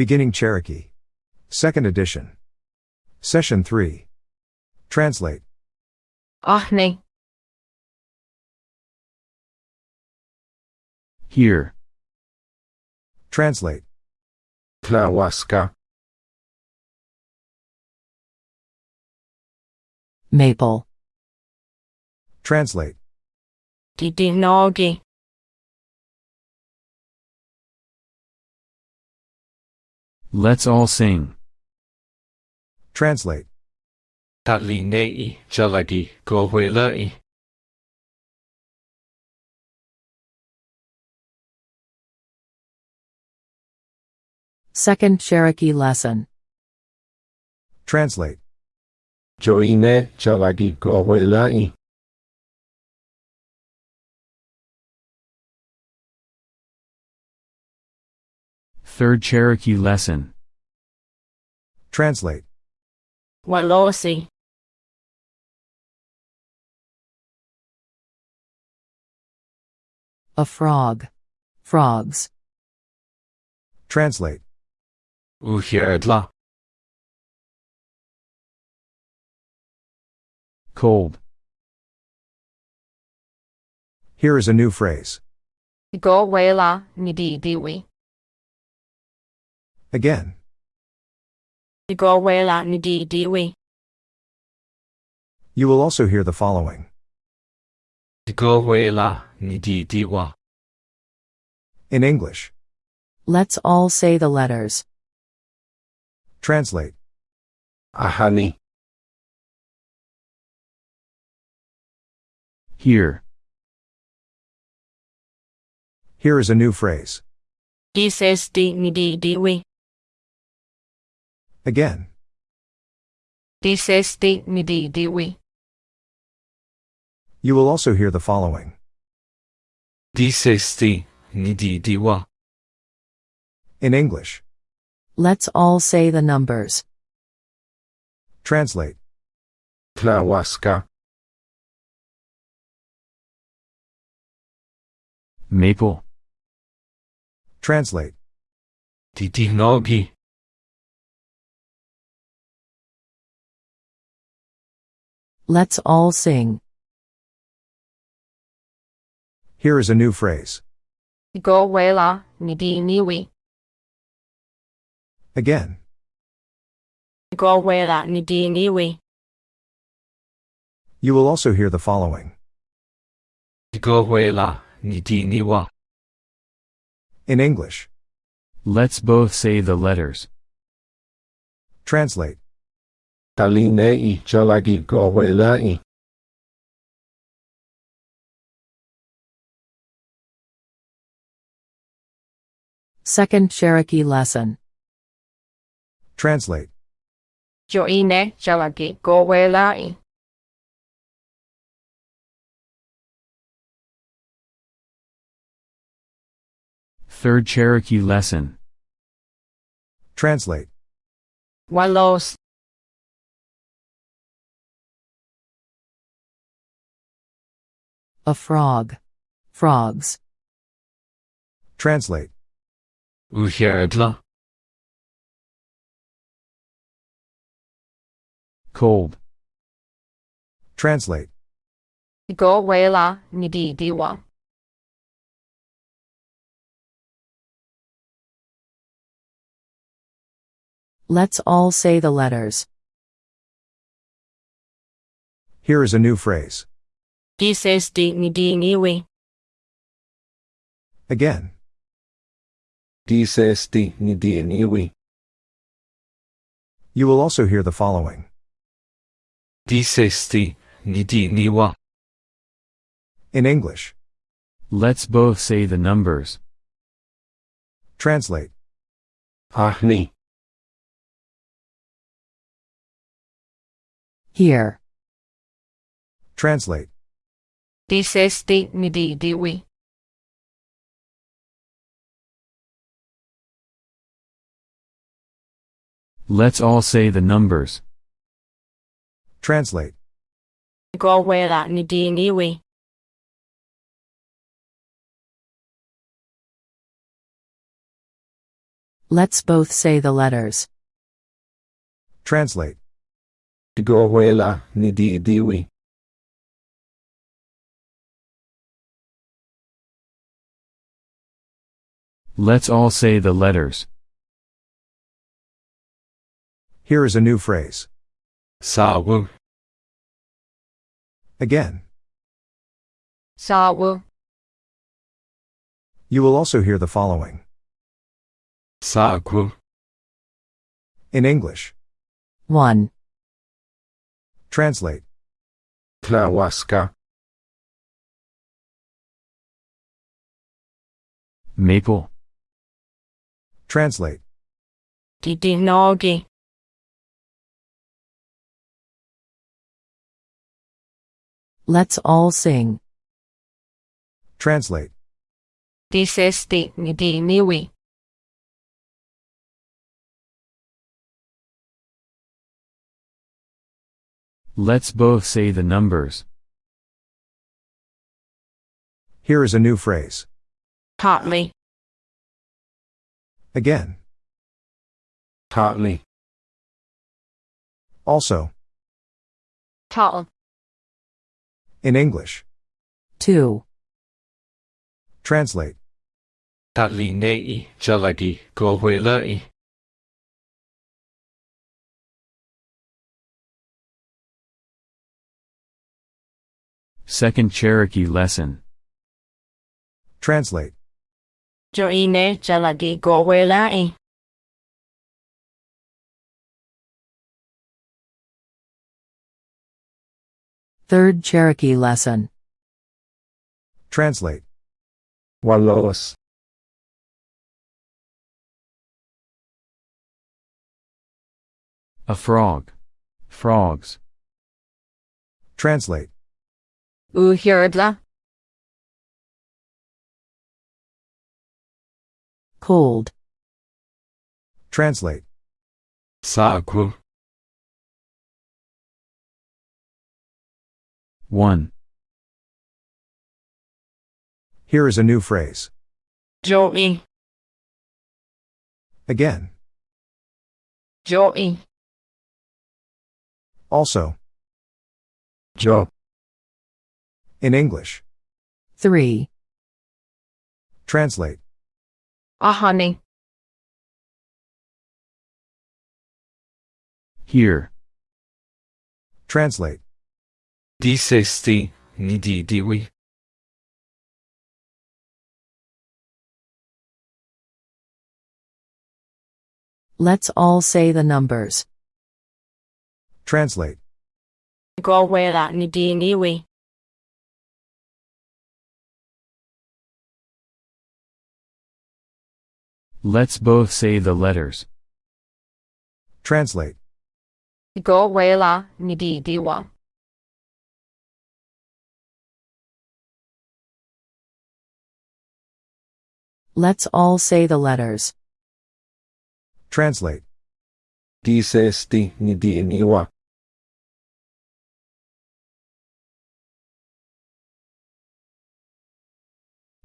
Beginning Cherokee. Second edition. Session 3. Translate. Ahne. Here. Translate. Tlahuasca, Maple. Translate. Didinogi. Let's all sing. Translate. Talinei, Jaladi, Gohuelai, Second Cherokee lesson. Translate. Joine, Jaladi, Gohuelai, Third Cherokee lesson. Translate. Walosi. A frog. Frogs. Translate. Uhierdla, Cold. Here is a new phrase. Go wela nidi diwi. Again. Go wela nidi diwi. You will also hear the following. Gohuela, Nidi Diwa, In English. Let's all say the letters. Translate. Ahani, Here. Here is a new phrase. Dises di nidi diwi. Again. Dises di nidi diwi. You will also hear the following. Disesti, Nidi Diwa, In English. Let's all say the numbers. Translate. Tlahuasca, Maple. Translate. Didinogi, Let's all sing. Here is a new phrase. Go wela nidi niwi. Again. Go wela nidi niwi. You will also hear the following. Gohuela, Nidi Niwa, In English. Let's both say the letters. Translate. Talinei, Jaladi, Gohuelai, Second Cherokee lesson. Translate. Joine jalagi go Third Cherokee lesson. Translate. Walos. A frog. Frogs. Translate. Uhierdla, Cold. Translate. Go wela nidi diwa. Let's all say the letters. Here is a new phrase. Dises di nidi niwi. Again. Disesti, Nidi Niwi, You will also hear the following. Disesti, Nidi Niwa, In English. Let's both say the numbers. Translate. Ahni, Here. Translate. Dises di nidi diwi. Let's all say the numbers. Translate. Go wela nidi niwi. Let's both say the letters. Translate. Tigawela ni di diwi. Let's all say the letters. Here is a new phrase. Sawu. Again. Sawa. You will also hear the following. Saku. In English. 1. Translate. Tlawaska. Maple. Translate. Didinogi. Let's all sing. Translate. Disesti nidiniwi. Let's both say the numbers. Here is a new phrase. Partly. Again. Tartly. Also. Tal. In English. 2. Translate. Tatli nei jaladi gawela Second Cherokee lesson. Translate. Joine jaladi gowelai. Eh. Third Cherokee lesson. Translate. Walos. A frog. Frogs. Translate. Uhirdla. Cold. Translate. Saku. 1. Here is a new phrase. Joey. Again. Joey. Also. Job. In English. 3. Translate. Ahani. Here. Translate. Disesti ni di diwi. Let's all say the numbers. Translate. Gowela nidiniwi. Let's both say the letters. Translate. Gowela nididiwa. Let's all say the letters. Translate. Disesti ni di niwa.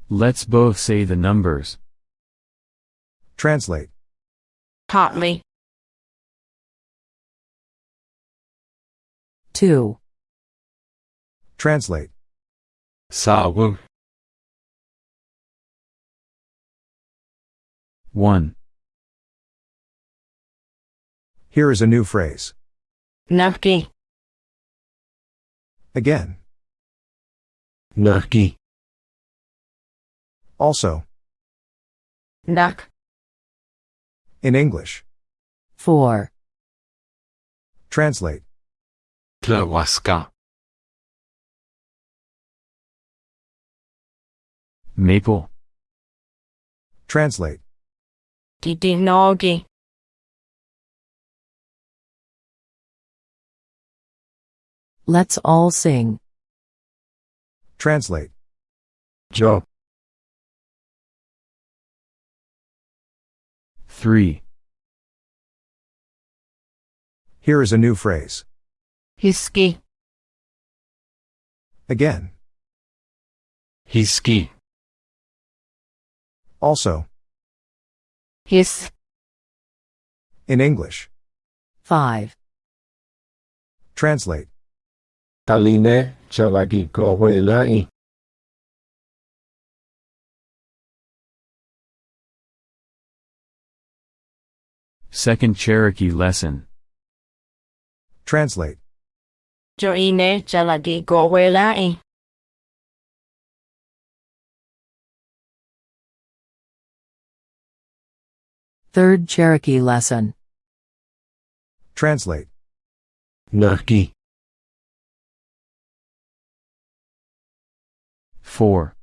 Let's both say the numbers. Translate. Partly. 2. Translate. Sawu. 1. Here is a new phrase. Nafki. Again. Naki. Also. Nak. In English. 4. Translate. Tlawaska. Maple. Translate. Didinogi. Let's all sing. Translate. Job. 3. Here is a new phrase. Hiski. Again. Hiski. Also. His. In English. 5. Translate. Taline jalagi gowelai. Second Cherokee lesson. Translate. Cho ine gowelai. Third Cherokee lesson. Translate. Naki. 4.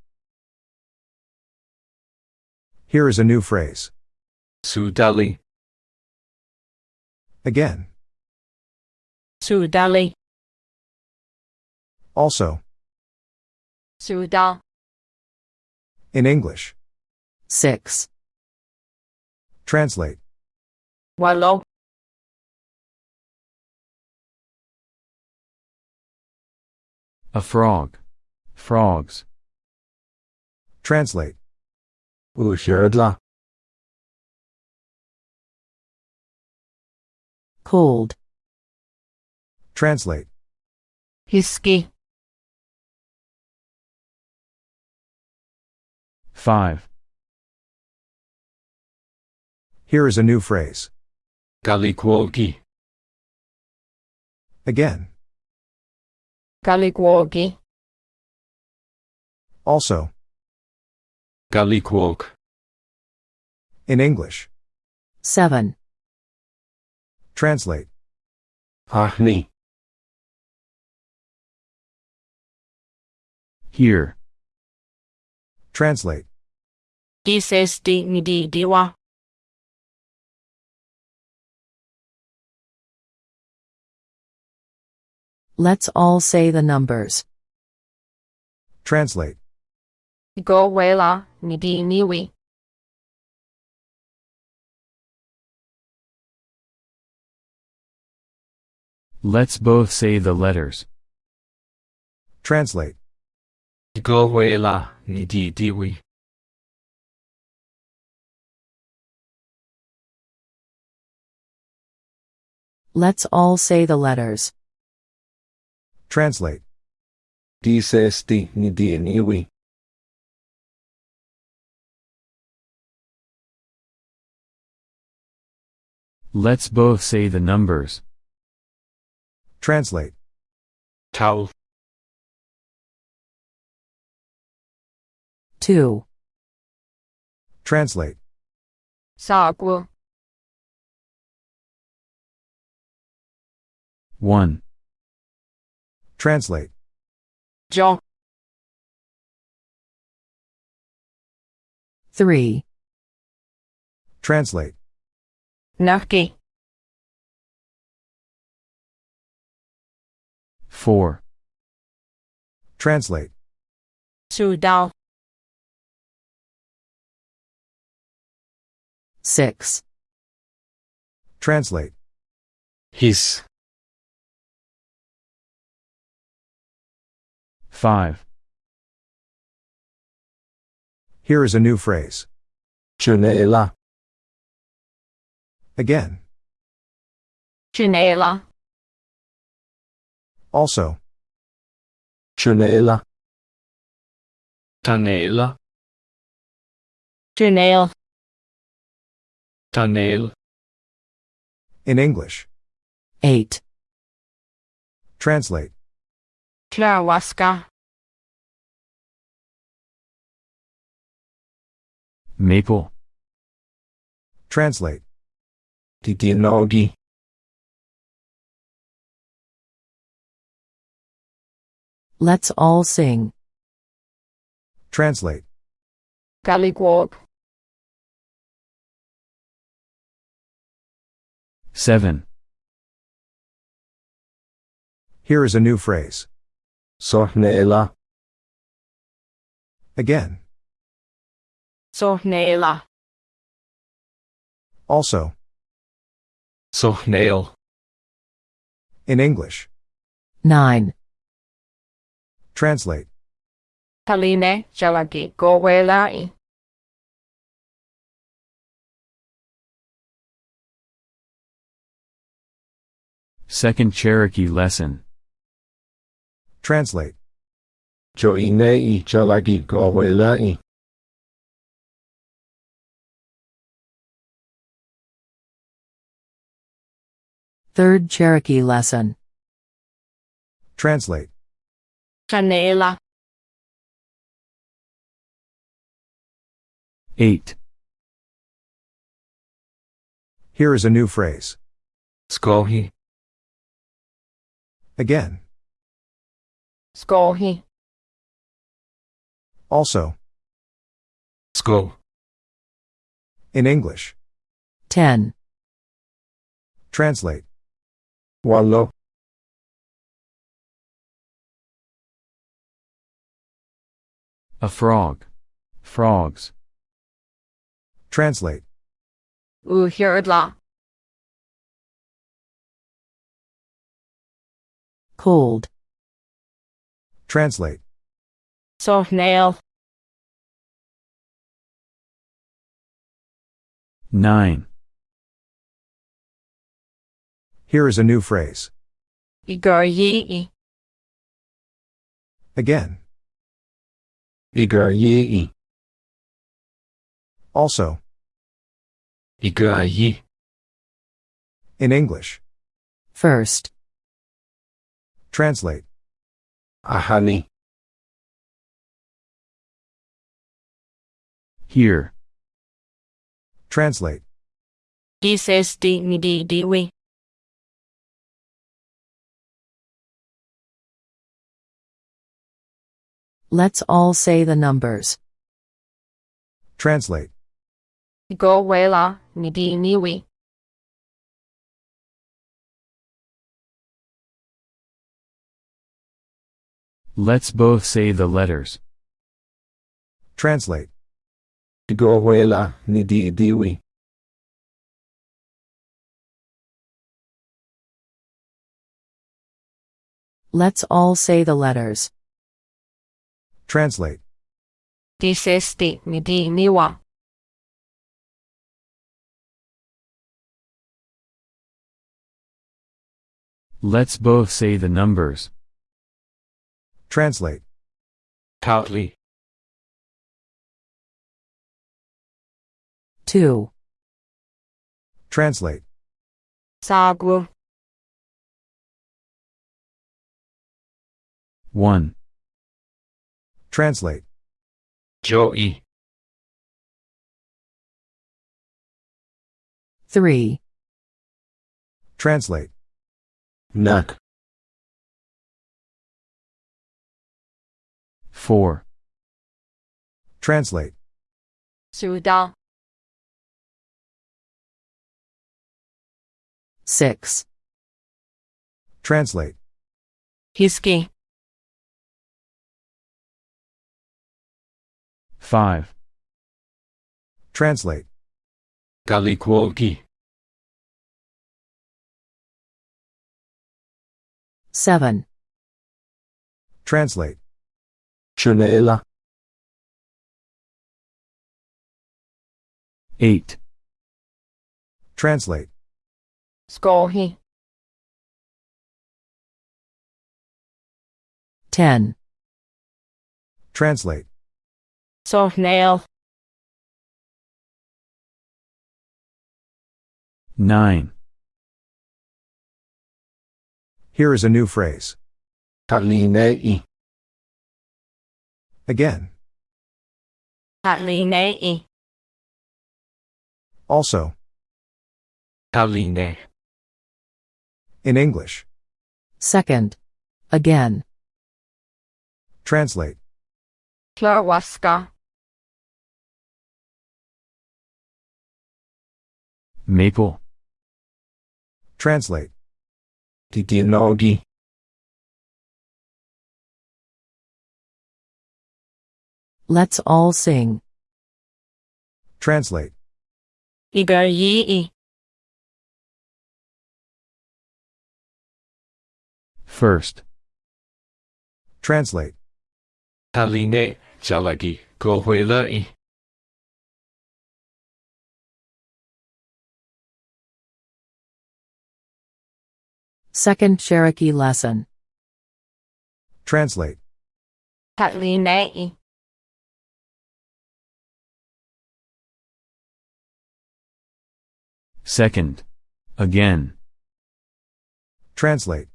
Here is a new phrase. Sudali. Again. Sudali. Also. Sudal. In English. 6. Translate. Walo. A frog. Frogs. Translate. Usherdla. Cold. Translate. Hiski. 5. Here is a new phrase. Galikwogi. Again. Kaligwogi. Also. Galikwog. In English. 7. Translate. Ahni. Here. Translate. Dises di nidi diwa. Let's all say the numbers. Translate. Gowela nidi niwi. Let's both say the letters. Translate. Gowela nidi diwi. Let's all say the letters. Translate. Disesti nidi niwi. Let's both say the numbers. Translate. Tau. 2. Translate. Sagwu. 1. Translate. Jo. 3. Translate. Naki. 4. Translate. Sudal. 6. Translate. His. 5. Here is a new phrase. Junela. Again. Chinela. Also. Junela. Tanela. Chinel. Tanel. In English. 8. Translate. Klawaska. Maple. Translate. Didinogi. Let's all sing. Translate. Kaligwog. 7. Here is a new phrase. Sohnela. Again. Sohnela. Also. Sohnail. In English. 9. Translate. Kaline jalagi gowelai. Second Cherokee lesson. Translate. cho ine i jalagi go. Third Cherokee lesson. Translate. Canela. 8. Here is a new phrase. Skohi, Again. Skohi. Also. sko, In English. 10. Translate. walo, A frog. Frogs. Translate. Uhirdla. Cold. Translate. Sohnail. 9. Here is a new phrase. Igoryi. Again. Igar yi Also. igar yi, In English. First. Translate. ahani, Here. Translate. Gises di Let's all say the numbers. Translate. Go wela midi niwi. Let's both say the letters. Translate. go wela ni di diwi. Let's all say the letters. Translate. Dises di midi niwa. Let's both say the numbers. Translate. Tautli, 2. Translate. Sagwu. 1. Translate. jo'i, 3. Translate. nak, 4. Translate. Suda. 6. Translate. Hiski. 5. Translate. galikwogi, 7. Translate. chunela, 8. Translate. Skohi. 10. Translate. Sohnail. 9. Here is a new phrase. talinei, Again. Hatlinei. Also. taline, In English. Second. Again. Translate. Klurwaska. Maple. Translate. titinogi, Let's all sing. Translate. Igoryi. First. Translate. Haline, Zalagi, Kohuelai. Second Cherokee lesson. Translate. Second. Again. Translate.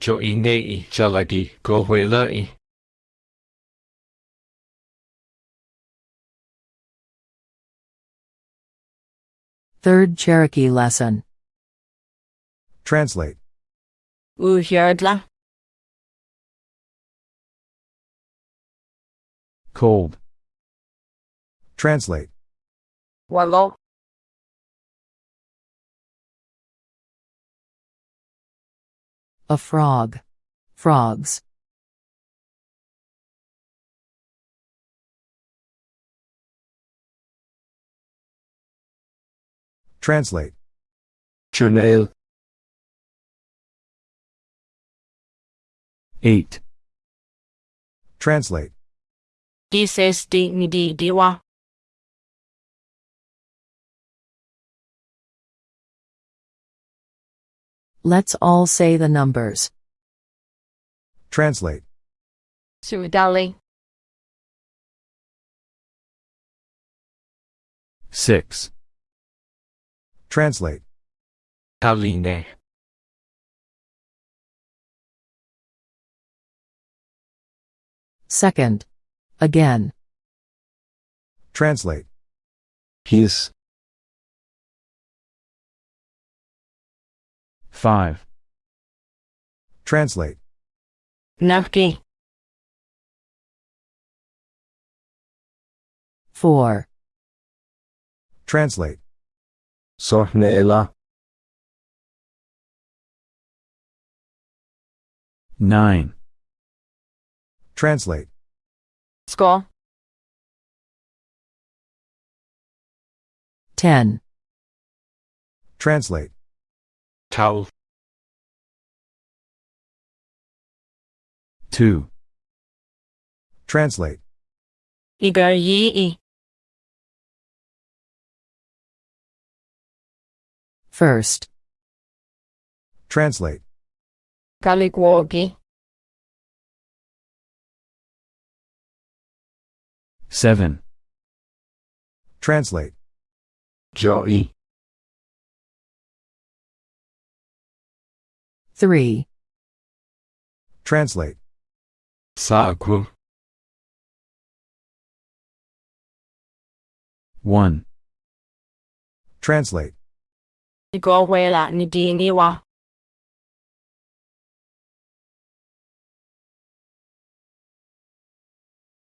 Joinei Jalagi Kohuelai. Third Cherokee lesson. Translate. Uhyardla. Cold. Translate. Walo. A frog. Frogs. Translate. Journal. 8. Translate. Dices di ni diwa. Let's all say the numbers. Translate. Suidali. 6. Translate. Taline. Second. Again. Translate. His. 5. Translate. Nafki. Four. Translate. Sornela. 9. Translate. Sko. Ten. Translate. Towel. 2. Translate. Igar yi. First. Translate. Kalikwogi. 7. Translate. Joy. Three. Translate. Sagu. 1. Translate. Igowela ni di niwa.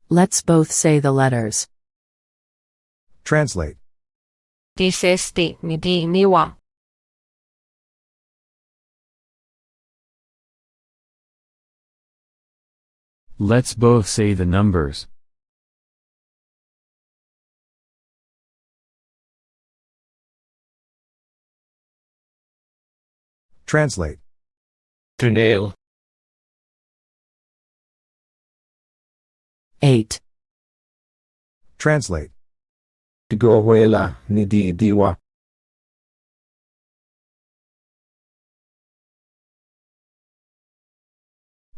Let's both say the letters. Translate. Dices di ni di niwa. Let's both say the numbers. Translate. Tunail. Eight. Translate. Gohuela. Nidi diwa.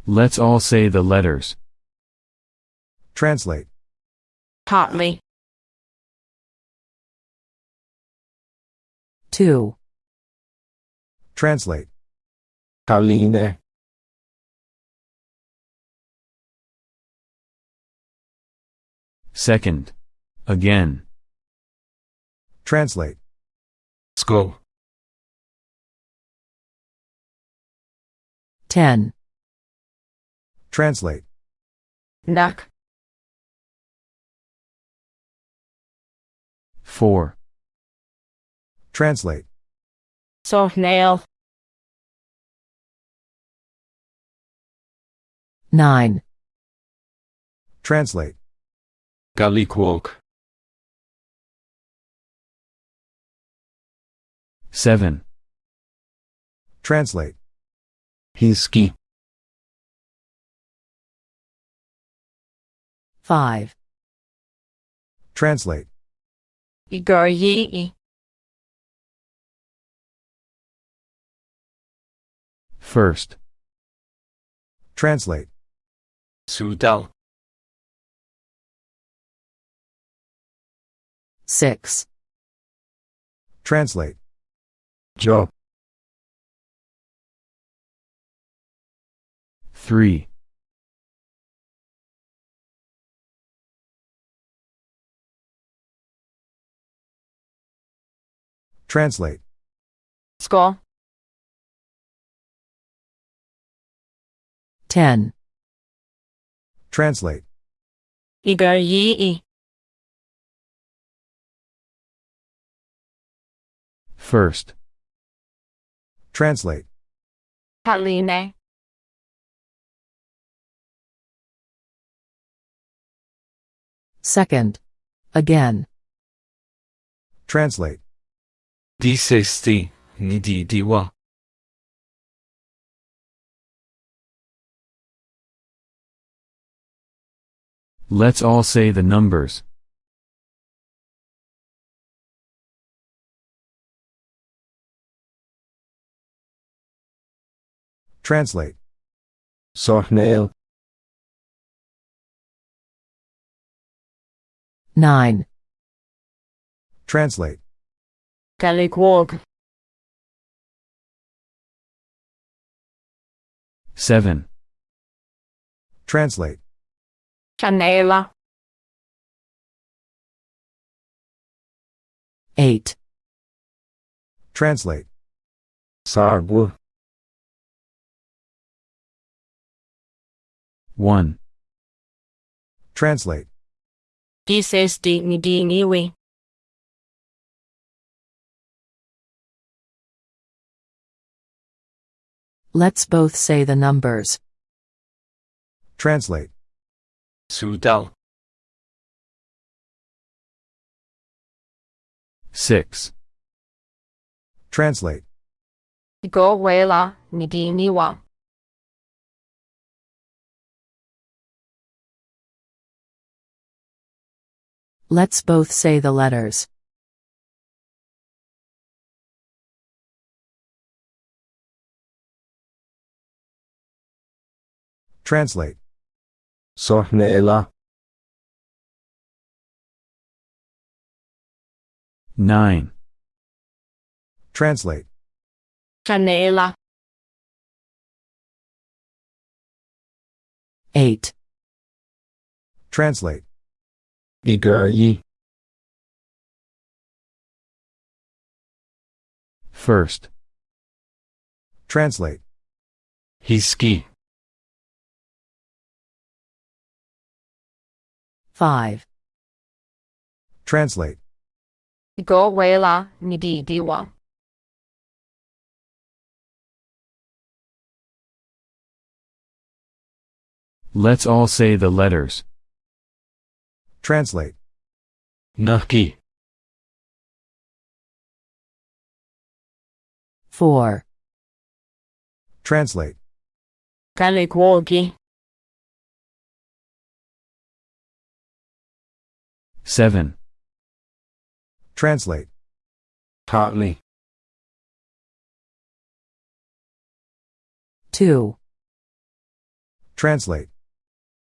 Let's all say the letters. Translate. Hotly. Two. Translate. Taline. Second. Again. Translate. School. Ten. Translate. Nak. 4. Translate. So nail. Nine. Translate. Galikwok. 7. Translate. Hiski. Five. Translate. Igar First. Translate. Sudal. 6. Translate. Job. 3. Translate. School. 10. Translate. Igar yi First. Translate. Haline. Second. Again. Translate. 第四次你弟弟话 Let's all say the numbers. Translate. 索尼 9. Translate. Galigwog. Seven. Translate. Canela. 8. Translate. Sarbu. 1. Translate. This is the Nidiniwi. Let's both say the numbers. Translate. 蘇到 Six. Translate. Go wela ni di niwa. Let's both say the letters. Translate. Sahne Ela. 9. Translate. Canela. 8. Translate. Igari. First. Translate. Hiski. 5. Translate. Go wela nididiwa. Let's all say the letters. Translate. Nahki. 4. Translate. Kalikwoki. 7. Translate. Partly. 2. Translate.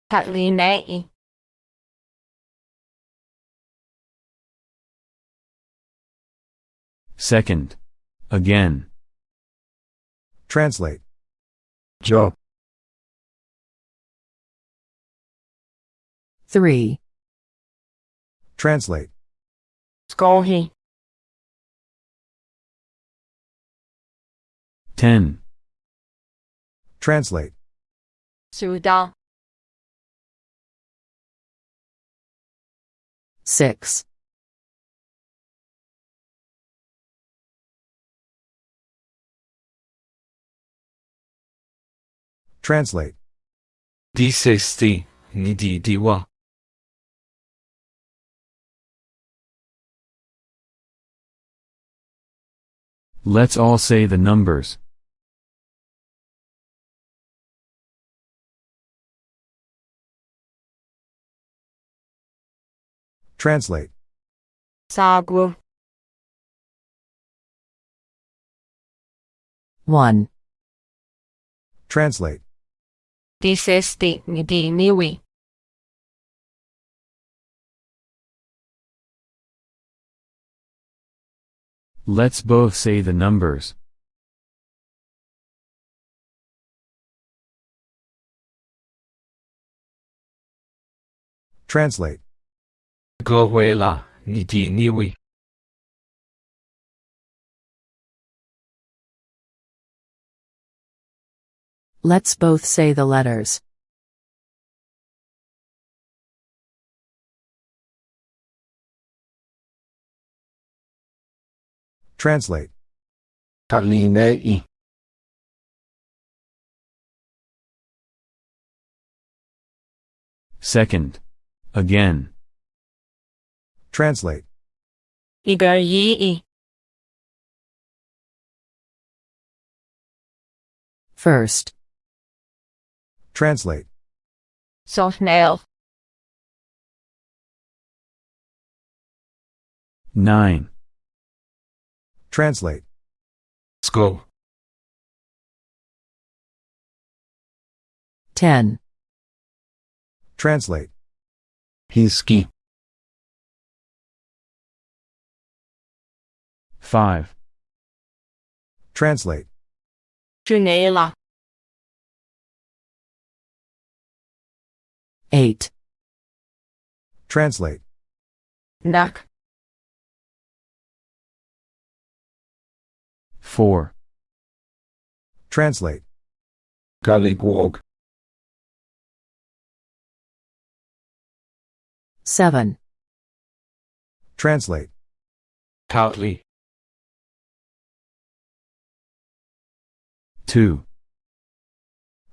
Partly nay. 2nd. Again. Translate. Job. 3. Translate. Skohi. Ten. Translate. Suda. Six. Translate. 第四 Let's all say the numbers. Translate. Sagwu. One. Translate. Disisti ngidi niwi. Let's both say the numbers. Translate. 各位啦，你的你位， Let's both say the letters. Translate. Talinei. Second. Again. Translate. Igaryi. First. Translate. Sofnail. Nine. Translate. sko, 10. Translate. hiski, 5. Translate. Junela. 8. Translate. Nak. 4. Translate. galigwog, 7. Translate. tautli, 2.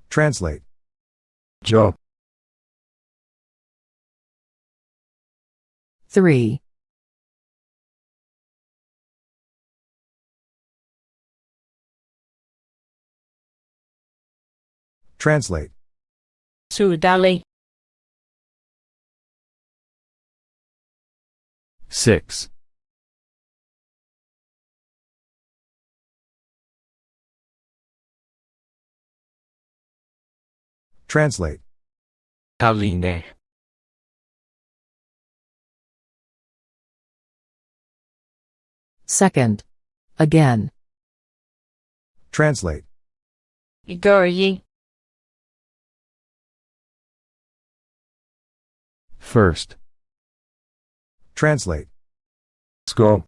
Translate. job, 3. Translate. Sudali. 6. Translate. taline, Second. Again. Translate. Igar First. Translate. sko,